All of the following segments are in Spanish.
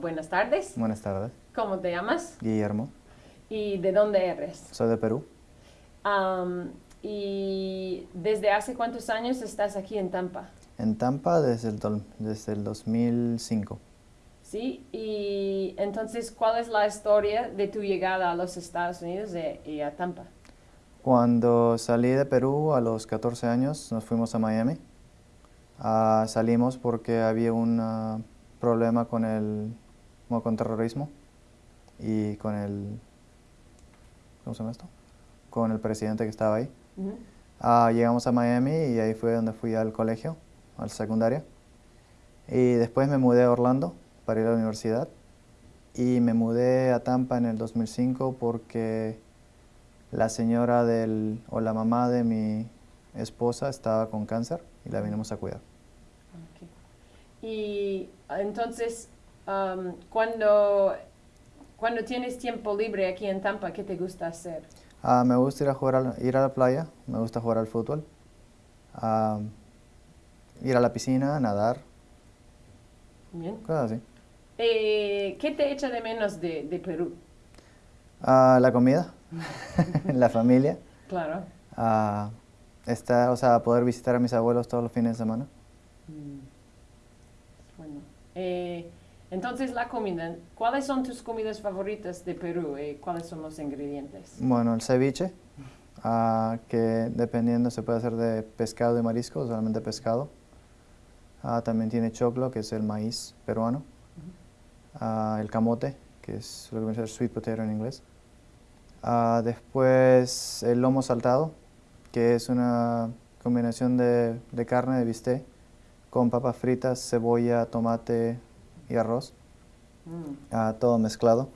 Buenas tardes. Buenas tardes. ¿Cómo te llamas? Guillermo. ¿Y de dónde eres? Soy de Perú. Am, ¿Y desde hace cuántos años estás aquí en Tampa? En Tampa desde el, desde el 2005. ¿Sí? Y entonces, ¿cuál es la historia de tu llegada a los Estados Unidos e- y a Tampa? Cuando salí de Perú a los 14 años nos fuimos a Miami. Ah, salimos porque había un ah, problema con el como con terrorismo y con el ¿cómo se llama esto? Con el presidente que estaba ahí. Ujú. Ah, llegamos a Miami y ahí fue donde fui al colegio, al secundaria. Y después me mudé a Orlando para ir a la universidad. Y me mudé a Tampa en el 2005 porque la señora del, o la mamá de mi esposa estaba con cáncer y la vinimos a cuidar. Ok. Y entonces, am, cuando, cuando tienes tiempo libre aquí en Tampa, ¿qué te gusta hacer? Ah, me gusta ir a, jugar a la, ir a la playa, me gusta jugar al fútbol, ah, ir a la piscina, nadar, Bien. cosas así. Eh, ¿Qué te echa de menos de, de Perú? Ah, la comida, la familia. Claro. a estar, o sea, poder visitar a mis abuelos todos los fines de semana. Mm. Bueno. Eh, entonces, la comida. ¿Cuáles son tus comidas favoritas de Perú? Eh, ¿Cuáles son los ingredientes? Bueno, el ceviche, ah, que dependiendo se puede hacer de pescado y marisco, solamente pescado. Ah, también tiene choclo, que es el maíz peruano. Ah, el camote, que es lo que viene a ser sweet potato en inglés. Después el lomo saltado, que es una combinación de, de carne de bistec con papas fritas, cebolla, tomate y arroz. Mm. ah, todo mezclado.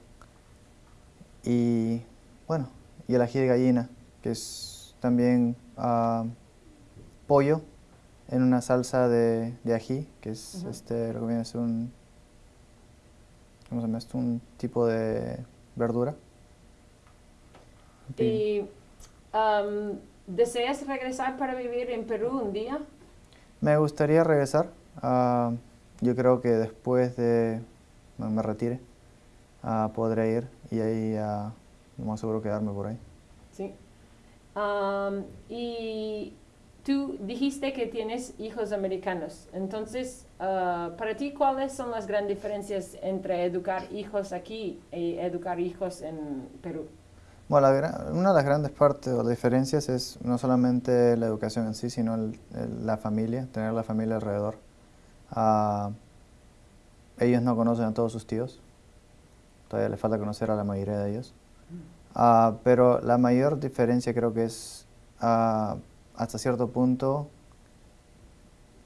Y bueno, y el ají de gallina, que es también ah, pollo en una salsa de, de ají, que es este, lo que viene a ser un, ¿cómo se llama esto? Un tipo de verdura. ¿Y am, deseas regresar para vivir en Perú un día? Me gustaría regresar. ah, yo creo que después de me, me retire, ah, podré ir y ahí ah, lo más seguro quedarme por ahí. Sí. Am, y tú dijiste que tienes hijos americanos. Entonces, ah, para ti, ¿cuáles son las grandes diferencias entre educar hijos aquí y educar hijos en Perú? Bueno, la una de las grandes partes o diferencias es no solamente la educación en sí, sino el- el- la familia, tener la familia alrededor. Ah, ellos no conocen a todos sus tíos, todavía les falta conocer a la mayoría de ellos. Ah, pero la mayor diferencia creo que es ah, hasta cierto punto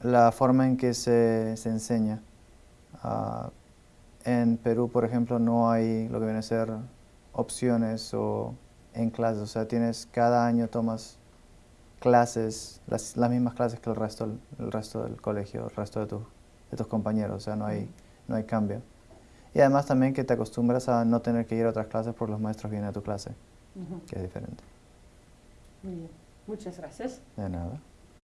la forma en que se, se enseña. En Perú, por ejemplo, no hay lo que viene a ser opciones o en clases, o sea, tienes cada año tomas clases, las, las mismas clases que el resto, el resto del colegio, el resto de, tu- de tus compañeros, o sea, no hay, no hay cambio. Y además también que te acostumbras a no tener que ir a otras clases porque los maestros vienen a tu clase, que es diferente. Muy bien. Muchas gracias. De nada.